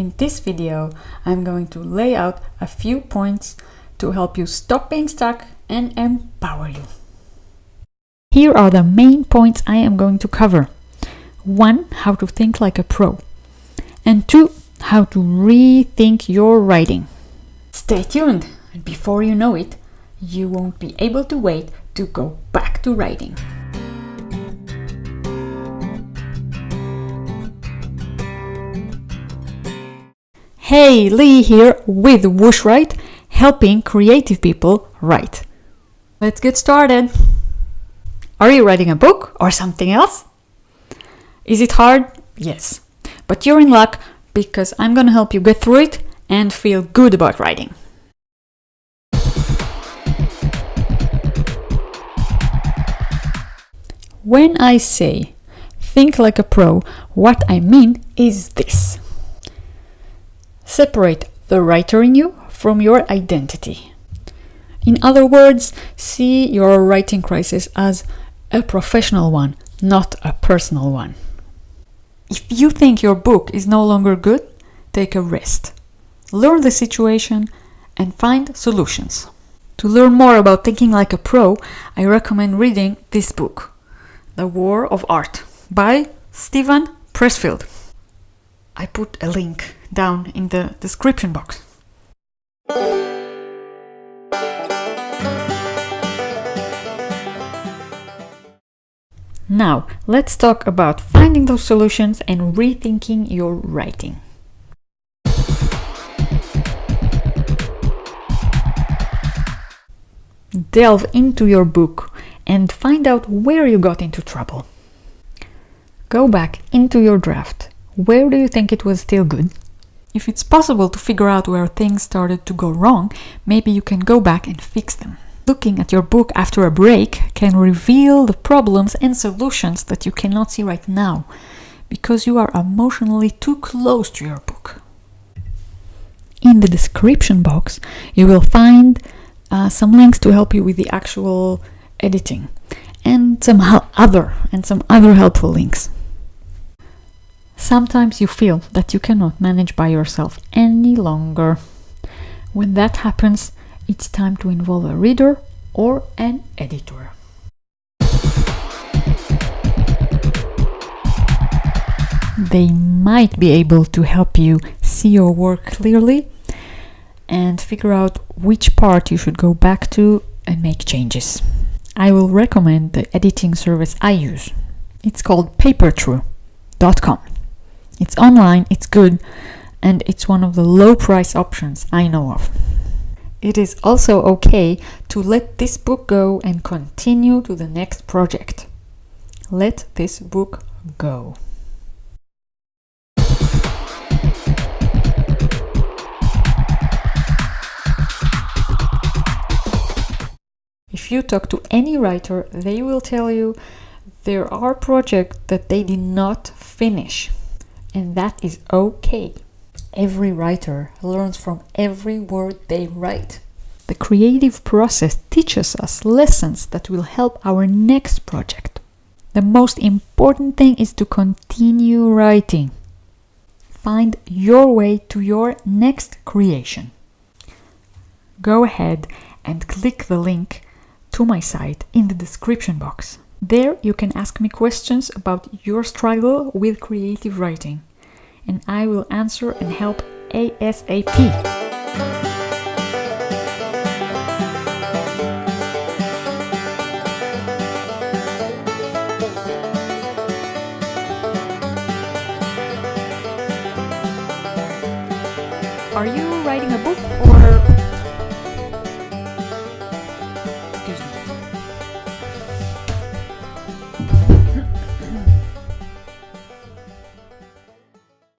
In this video, I'm going to lay out a few points to help you stop being stuck and empower you. Here are the main points I am going to cover. One, how to think like a pro. And two, how to rethink your writing. Stay tuned, and before you know it, you won't be able to wait to go back to writing. Hey, Lee here with WhooshWrite, helping creative people write. Let's get started. Are you writing a book or something else? Is it hard? Yes. But you're in luck because I'm going to help you get through it and feel good about writing. When I say think like a pro, what I mean is this. Separate the writer in you from your identity. In other words, see your writing crisis as a professional one, not a personal one. If you think your book is no longer good, take a rest. Learn the situation and find solutions. To learn more about thinking like a pro, I recommend reading this book, The War of Art by Steven Pressfield. I put a link down in the description box. Now, let's talk about finding those solutions and rethinking your writing. Delve into your book and find out where you got into trouble. Go back into your draft. Where do you think it was still good? If it's possible to figure out where things started to go wrong, maybe you can go back and fix them. Looking at your book after a break can reveal the problems and solutions that you cannot see right now because you are emotionally too close to your book. In the description box, you will find uh, some links to help you with the actual editing and some other and some other helpful links. Sometimes you feel that you cannot manage by yourself any longer. When that happens, it's time to involve a reader or an editor. They might be able to help you see your work clearly and figure out which part you should go back to and make changes. I will recommend the editing service I use. It's called papertrue.com. It's online, it's good, and it's one of the low price options I know of. It is also okay to let this book go and continue to the next project. Let this book go. If you talk to any writer, they will tell you there are projects that they did not finish, and that is okay. Every writer learns from every word they write. The creative process teaches us lessons that will help our next project. The most important thing is to continue writing. Find your way to your next creation. Go ahead and click the link to my site in the description box. There you can ask me questions about your struggle with creative writing and I will answer and help ASAP. Are you writing a book